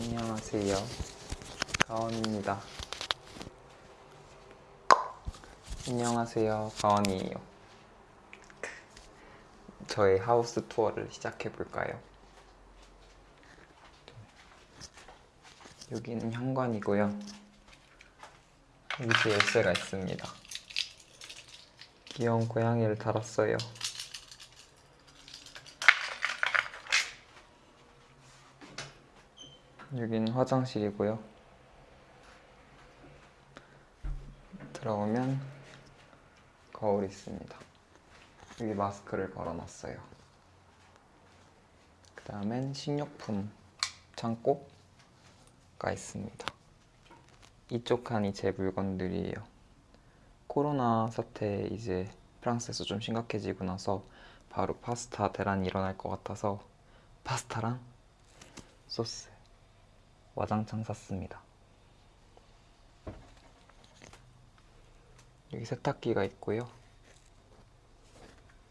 안녕하세요. 가원입니다. 안녕하세요. 가원이에요. 저의 하우스 투어를 시작해 볼까요? 여기는 현관이고요. 여기 열쇠가 있습니다. 귀여운 고양이를 달았어요. 여기는 화장실이고요. 들어오면 거울이 있습니다. 여기 마스크를 걸어놨어요. 그 다음엔 식료품 창고가 있습니다. 이쪽 칸이 제 물건들이에요. 코로나 사태 이제 프랑스에서 좀 심각해지고 나서 바로 파스타 대란이 일어날 것 같아서 파스타랑 소스 와장창 샀습니다. 여기 세탁기가 있고요.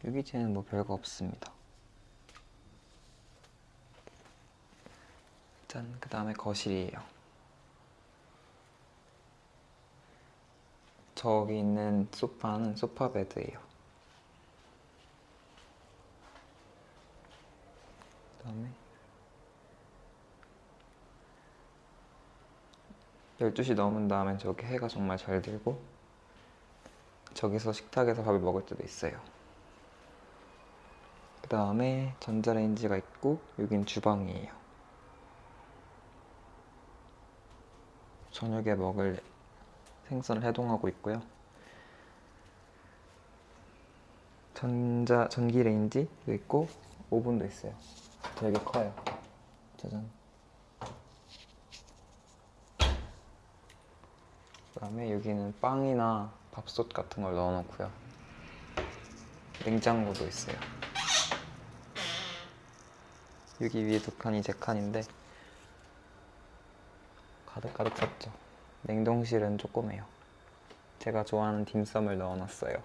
이제는 뭐 별거 없습니다. 짠, 그 다음에 거실이에요. 저기 있는 소파는 소파 베드예요. 그 다음에 12시 넘은 다음엔 저기 해가 정말 잘 들고 저기서 식탁에서 밥을 먹을 때도 있어요. 그 다음에 전자레인지가 있고 여긴 주방이에요. 저녁에 먹을 생선을 해동하고 있고요. 전자 전기레인지도 있고 오븐도 있어요. 되게 커요. 짜잔. 그 다음에 여기는 빵이나 밥솥 같은 걸 넣어놓고요. 냉장고도 있어요. 여기 위에 두 칸이 제 칸인데 가득가득 찼죠. 냉동실은 조그매요. 제가 좋아하는 딤섬을 넣어놨어요.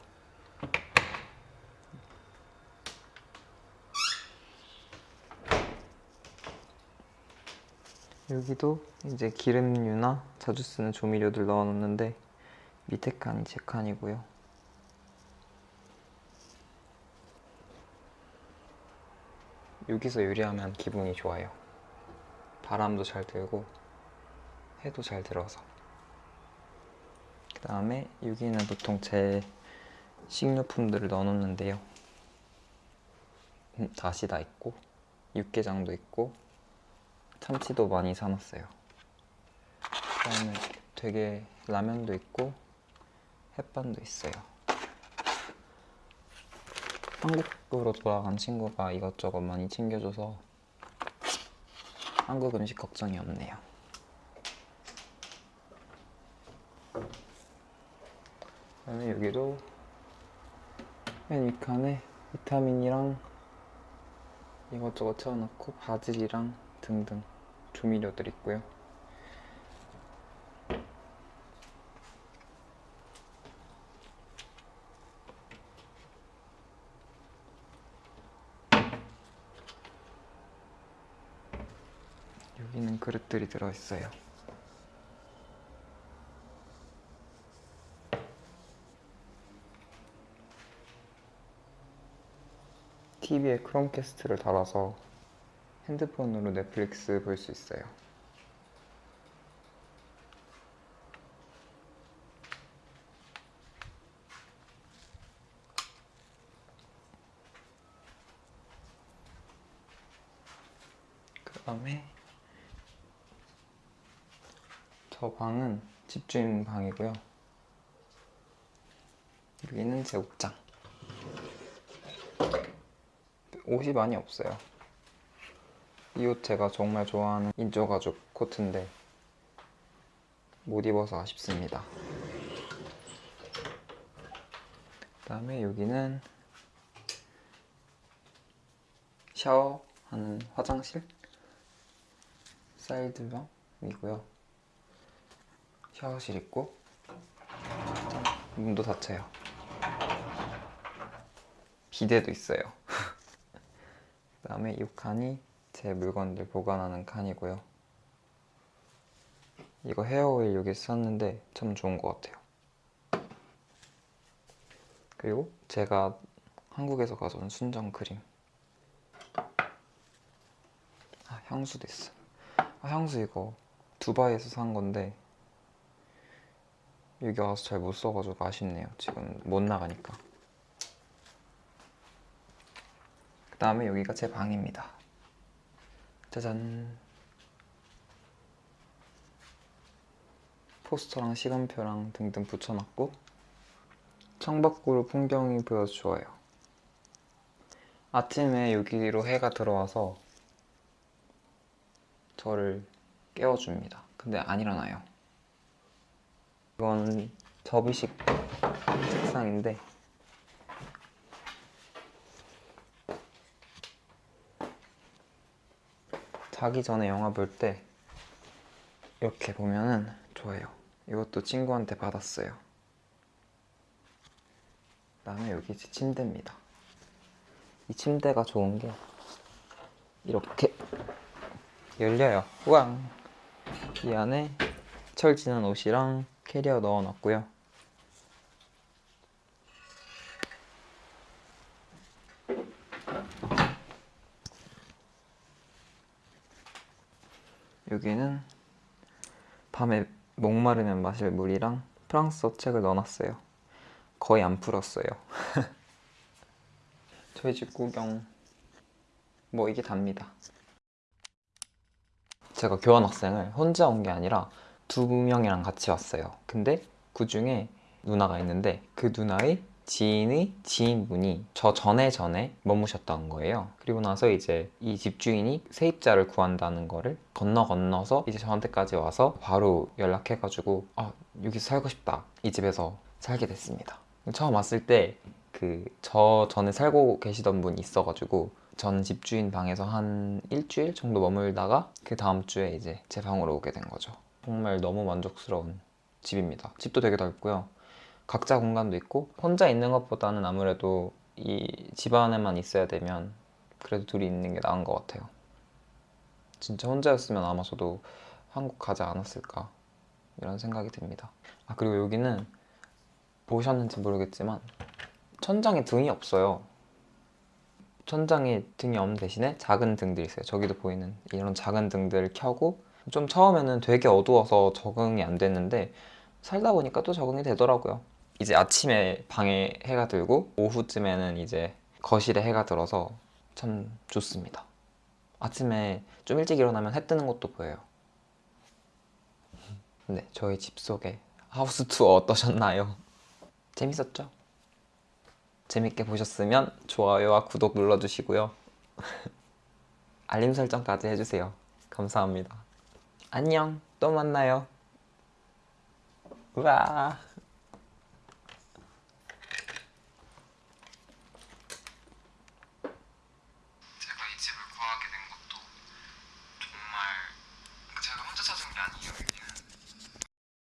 여기도 이제 기름류나 자주 쓰는 조미료들 넣어놓는데 밑에 칸이 제 칸이고요. 여기서 요리하면 기분이 좋아요. 바람도 잘 들고 해도 잘 들어서. 그 다음에 여기는 보통 제 식료품들을 넣어놓는데요. 음, 다시다 있고 육개장도 있고 참치도 많이 사놨어요. 그다음에 되게 라면도 있고 햇반도 있어요. 한국으로 돌아간 친구가 이것저것 많이 챙겨줘서 한국 음식 걱정이 없네요. 그다음에 여기도 맨 윗칸에 비타민이랑 이것저것 채워놓고 바질이랑 등등 조미료들 있고요. 여기는 그릇들이 들어있어요. TV에 크롬캐스트를 달아서 핸드폰으로 넷플릭스 볼 수 있어요. 그 다음에 저 방은 집주인 방이고요. 여기는 제 옷장. 옷이 많이 없어요. 이 옷 제가 정말 좋아하는 인조가죽 코트인데 못 입어서 아쉽습니다. 그 다음에 여기는 샤워하는 화장실 사이드방이고요. 샤워실 있고 문도 닫혀요. 비데도 있어요. 그 다음에 이 칸이 제 물건들 보관하는 칸이고요. 이거 헤어오일 여기 샀는데 참 좋은 것 같아요. 그리고 제가 한국에서 가져온 순정 크림. 아, 향수도 있어. 아, 향수 이거 두바이에서 산 건데 여기 와서 잘 못 써가지고 아쉽네요. 지금 못 나가니까. 그 다음에 여기가 제 방입니다. 짜잔. 포스터랑 시간표랑 등등 붙여놨고 창밖으로 풍경이 보여서 좋아요. 아침에 여기로 해가 들어와서 저를 깨워줍니다. 근데 안 일어나요. 이건 접이식 책상인데 자기 전에 영화 볼 때 이렇게 보면은 좋아요. 이것도 친구한테 받았어요. 그다음에 여기 제 침대입니다. 이 침대가 좋은 게 이렇게 열려요. 우왕! 이 안에 철지는 옷이랑 캐리어 넣어놨고요. 여기는 밤에 목마르면 마실 물이랑 프랑스어 책을 넣어놨어요. 거의 안 풀었어요. 저희 집 구경 뭐 이게 답니다. 제가 교환학생을 혼자 온 게 아니라 두 명이랑 같이 왔어요. 근데 그 중에 누나가 있는데 그 누나의 지인의 지인분이 저 전에 전에 머무셨던 거예요. 그리고 나서 이제 이 집주인이 세입자를 구한다는 거를 건너 건너서 이제 저한테까지 와서 바로 연락해가지고 아 여기서 살고 싶다 이 집에서 살게 됐습니다. 처음 왔을 때 그 저 전에 살고 계시던 분이 있어가지고 전 집주인 방에서 한 일주일 정도 머물다가 그 다음 주에 이제 제 방으로 오게 된 거죠. 정말 너무 만족스러운 집입니다. 집도 되게 넓고요. 각자 공간도 있고 혼자 있는 것보다는 아무래도 이 집 안에만 있어야 되면 그래도 둘이 있는 게 나은 것 같아요. 진짜 혼자였으면 아마 저도 한국 가지 않았을까 이런 생각이 듭니다. 아 그리고 여기는 보셨는지 모르겠지만 천장에 등이 없어요. 천장에 등이 없는 대신에 작은 등들이 있어요. 저기도 보이는 이런 작은 등들을 켜고 좀 처음에는 되게 어두워서 적응이 안 됐는데 살다 보니까 또 적응이 되더라고요. 이제 아침에 방에 해가 들고 오후쯤에는 이제 거실에 해가 들어서 참 좋습니다. 아침에 좀 일찍 일어나면 해 뜨는 것도 보여요. 네, 저희 집 속에 하우스 투어 어떠셨나요? 재밌었죠? 재밌게 보셨으면 좋아요와 구독 눌러주시고요. 알림 설정까지 해주세요. 감사합니다. 안녕, 또 만나요. 우와.